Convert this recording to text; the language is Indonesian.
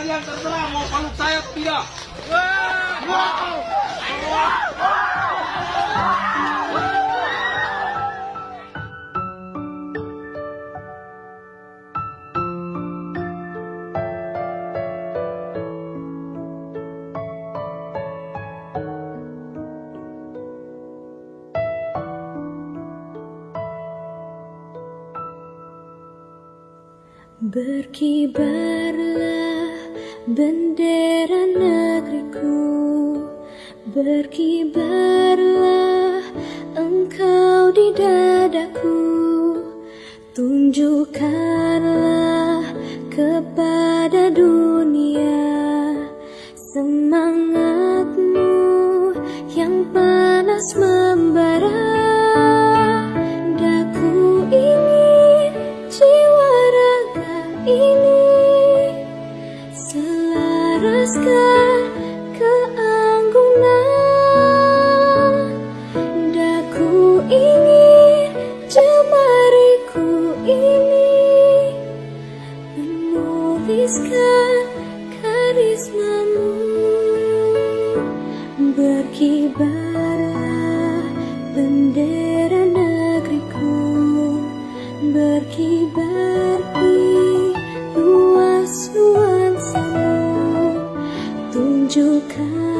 kalian terserah mau peluk saya atau tidak. Berkibarlah bendera negeriku Berkibarlah engkau di dadaku. Tunjukkanlah kepada dunia Semangatmu yang panas membara. Daku ingin jiwa raga ini Selaraskan keanggunan Daku ingin jemariku ini Menuliskan karismamu. Berkibar tunjukkan